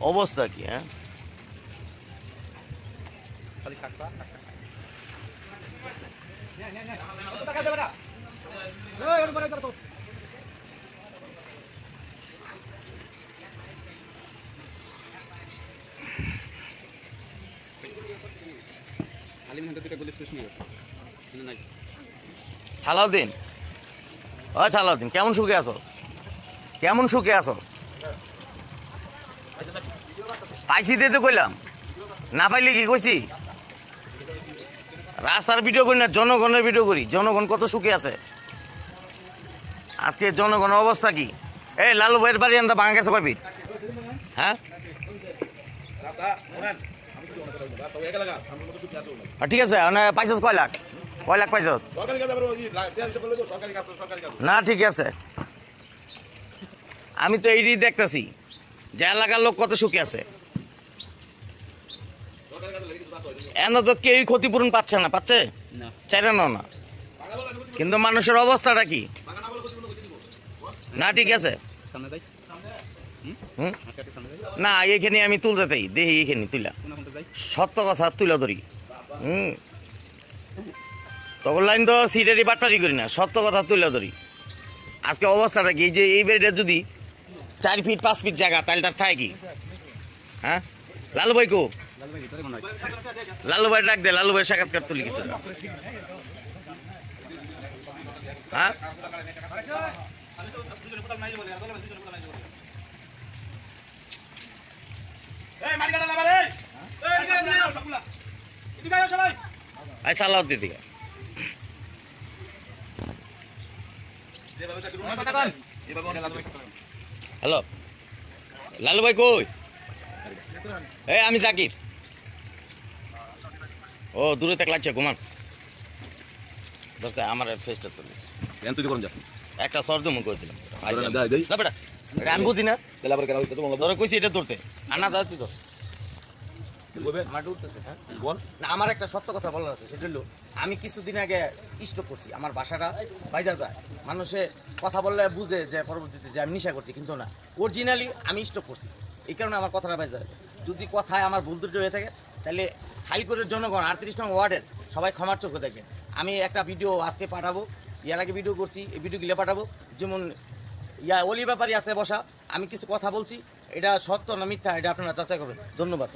অবস্থা কি হ্যাঁ? সালাউদ্দিন। ও সালাউদ্দিন কেমন সুখে আছস? কেমন সুখে আছস? পাইছি তো কইলাম। না পাইলে কি কইছি? রাস্তার ভিডিও করি না, জনগণের ভিডিও করি। জনগণ কত সুখে আছে। আজকে জনগণের অবস্থা কি? এই লালু ভাইয়ের বাড়ি আনতে ভাঙা গেছে কয় হ্যাঁ? ঠিক আছে মানে পাইছস কয় লাখ? কয় লাখ পাইছস? না, ঠিক আছে। আমি তো এইটাই দেখতেছি। যে এলাকার লোক কত সুখে আছে? এন তো কেউই ক্ষতিপূরণ পাচ্ছে না পাচ্ছে? চাইলে না না। কিন্তু মানুষের অবস্থাটা কি? না ঠিক আছে। না এইখানে আমি তুলতে চাই। দেখি এইখানে তুলা সত্য কথা তুলে ধরি। হুম? তখন লাইন তো সিটারি বাটপারি করি না। সত্য কথা তুলে ধরি। আজকে অবস্থাটা কি? যে এই বেড়িটা যদি চার ফিট পাঁচ ফিট জায়গা তাহলে তার থাকে কি? হ্যাঁ? লালু ভাই কো? লাল ভাই ডাক দে লালু ভাই সাক্ষাৎকার তুলি কিছু হ্যাঁ? দিকে হ্যালো। লালু ভাই কই? এ আমি জাকির। ও দূরে থেকে লাগছে ঘুমান। ধরছে আমার ফেসটা তুলিস কেন তুই করুন যা। একটা সর জমন করে দিলাম। আমি বুঝি না। তাহলে আবার কেন ধরে কইছি এটা ধরতে। আনা দাও তুই ধর। না, আমার একটা সত্য কথা বলার আছে, সেটা হলো, আমি কিছুদিন আগে স্টক করছি, আমার বাসাটা বাইজা যায়। মানুষে কথা বললে বুঝে যে পরবর্তীতে যে আমি নিশা করছি, কিন্তু না অরিজিনালি আমি স্টক করছি। এই কারণে আমার কথাটা বাইজা যায়। যদি কথায় আমার ভুল ত্রুটি হয়ে থাকে, তাহলে খাইকরের জনগণ আটত্রিশ নং ওয়ার্ডের সবাই ক্ষমার চোখে দেখবেন। আমি একটা ভিডিও আজকে পাঠাবো, ইয়ার আগে ভিডিও করছি, এই ভিডিওগুলো পাঠাবো। যেমন, ইয়া, অলি ব্যাপারই আছে বসা, আমি কিছু কথা বলছি, এটা সত্য না মিথ্যা, এটা আপনারা যাচাই করবেন। ধন্যবাদ